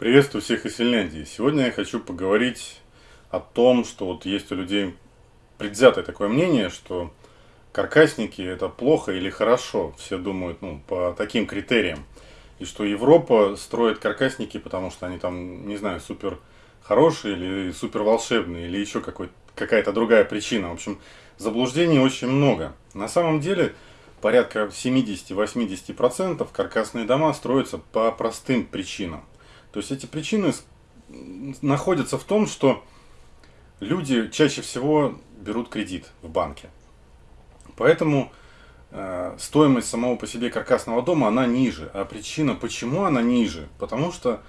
Приветствую всех из Финляндии. Сегодня я хочу поговорить о том, что вот есть у людей предвзятое такое мнение, что каркасники это плохо или хорошо. Все думают ну, по таким критериям. И что Европа строит каркасники, потому что они там, не знаю, супер хорошие или супер волшебные, или еще какая-то другая причина. В общем, заблуждений очень много. На самом деле, порядка 70-80% каркасные дома строятся по простым причинам. То есть эти причины находятся в том, что люди чаще всего берут кредит в банке. Поэтому э, стоимость самого по себе каркасного дома, она ниже. А причина, почему она ниже? Потому что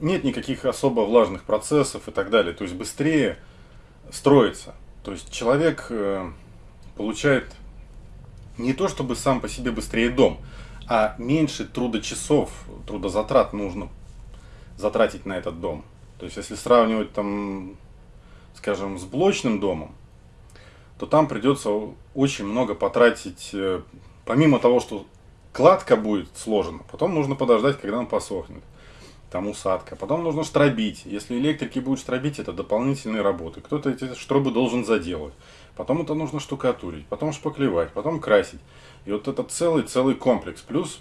нет никаких особо влажных процессов и так далее. То есть быстрее строится. То есть человек э, получает не то чтобы сам по себе быстрее дом, а меньше трудочасов, трудозатрат нужно затратить на этот дом. То есть, если сравнивать там, скажем, с блочным домом, то там придется очень много потратить, э, помимо того, что кладка будет сложена, потом нужно подождать, когда он посохнет, там усадка, потом нужно штробить, если электрики будут штробить, это дополнительные работы, кто-то эти штробы должен заделать, потом это нужно штукатурить, потом шпаклевать, потом красить, и вот это целый-целый комплекс, плюс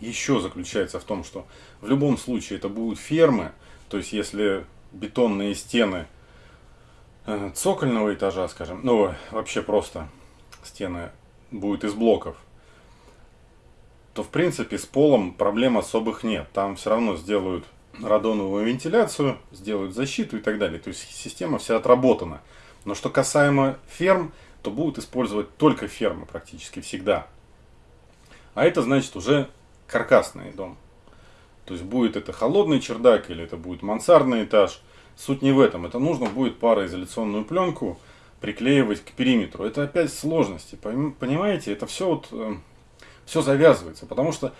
еще заключается в том, что в любом случае это будут фермы, то есть если бетонные стены э, цокольного этажа, скажем, ну вообще просто стены будут из блоков, то в принципе с полом проблем особых нет. Там все равно сделают радоновую вентиляцию, сделают защиту и так далее. То есть система вся отработана. Но что касаемо ферм, то будут использовать только фермы практически всегда. А это значит уже каркасный дом. То есть будет это холодный чердак или это будет мансардный этаж. Суть не в этом. Это нужно будет пароизоляционную пленку приклеивать к периметру. Это опять сложности. Понимаете, это все вот э, все завязывается. Потому что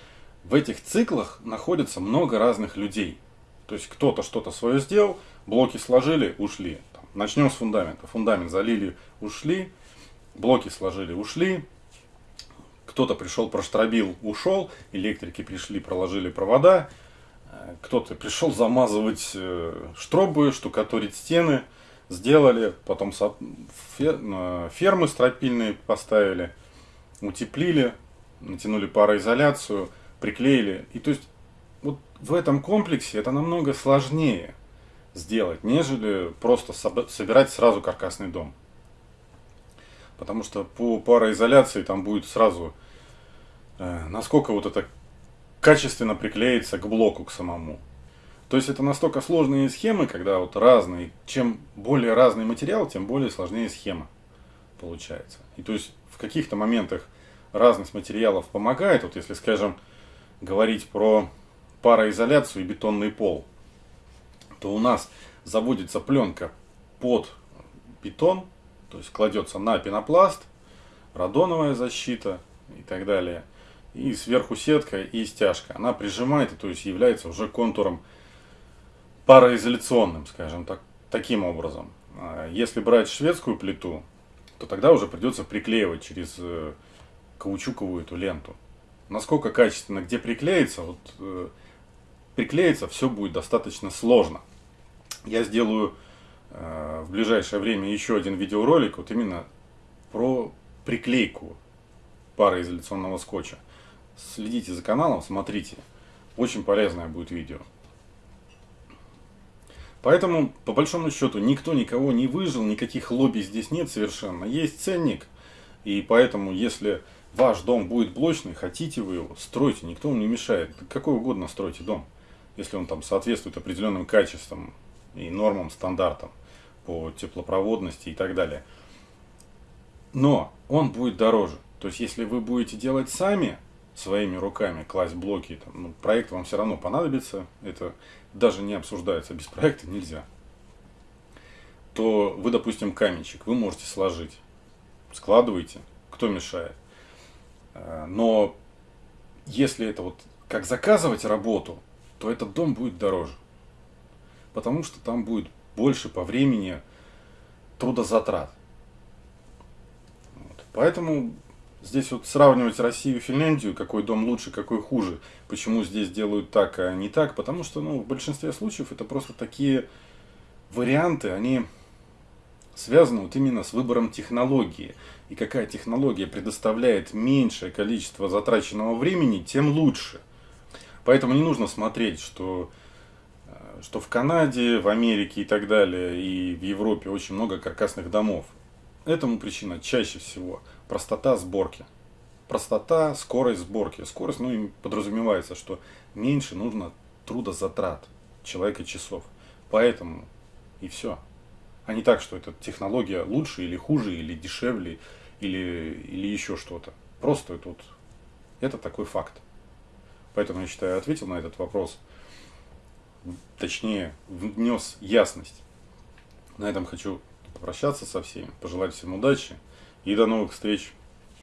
в этих циклах находится много разных людей. То есть кто-то что-то свое сделал, блоки сложили, ушли. Начнем с фундамента. Фундамент залили, ушли. Блоки сложили, ушли кто-то пришел, проштробил, ушел, электрики пришли, проложили провода, э, кто-то пришел замазывать э, штробы, штукатурить стены, сделали, потом фермы стропильные поставили, утеплили, натянули пароизоляцию, приклеили. И то есть вот в этом комплексе это намного сложнее сделать, нежели просто собирать сразу каркасный дом. Потому что по пароизоляции там будет сразу, э, насколько вот это качественно приклеится к блоку, к самому. То есть это настолько сложные схемы, когда вот разные, чем более разный материал, тем более сложнее схема получается. И то есть в каких-то моментах разность материалов помогает. Вот если, скажем, говорить про пароизоляцию и бетонный пол, то у нас заводится пленка под бетон, то есть кладется на пенопласт, радоновая защита и так далее. И сверху сетка и стяжка. Она прижимает, то есть является уже контуром пароизоляционным, скажем так, таким образом. А если брать шведскую плиту, то тогда уже придется приклеивать через э, каучуковую эту ленту. Насколько качественно, где приклеится, вот э, приклеиться все будет достаточно сложно. Я сделаю в ближайшее время еще один видеоролик вот именно про приклейку пароизоляционного скотча. Следите за каналом, смотрите. Очень полезное будет видео. Поэтому, по большому счету, никто никого не выжил, никаких лобби здесь нет совершенно. Есть ценник, и поэтому, если ваш дом будет блочный, хотите вы его, стройте, никто вам не мешает. Какой угодно стройте дом, если он там соответствует определенным качествам и нормам, стандартам по теплопроводности и так далее. Но он будет дороже. То есть, если вы будете делать сами, своими руками, класть блоки, там, ну, проект вам все равно понадобится, это даже не обсуждается, без проекта нельзя. То вы, допустим, каменщик, вы можете сложить, складываете, кто мешает. Э, но если это вот как заказывать работу, то этот дом будет дороже. Потому что там будет больше по времени трудозатрат. Вот. Поэтому Здесь вот сравнивать Россию и Финляндию, какой дом лучше, какой хуже, почему здесь делают так, а не так, потому что ну, в большинстве случаев это просто такие варианты, они связаны вот именно с выбором технологии. И какая технология предоставляет меньшее количество затраченного времени, тем лучше. Поэтому не нужно смотреть, что, что в Канаде, в Америке и так далее, и в Европе очень много каркасных домов. Этому причина чаще всего простота сборки. Простота, скорость сборки. Скорость, ну, им подразумевается, что меньше нужно трудозатрат человека часов. Поэтому и все. А не так, что эта технология лучше или хуже, или дешевле, или, или еще что-то. Просто тут это такой факт. Поэтому я считаю, ответил на этот вопрос. Точнее, внес ясность. На этом хочу попрощаться со всеми, пожелать всем удачи и до новых встреч.